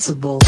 sensible.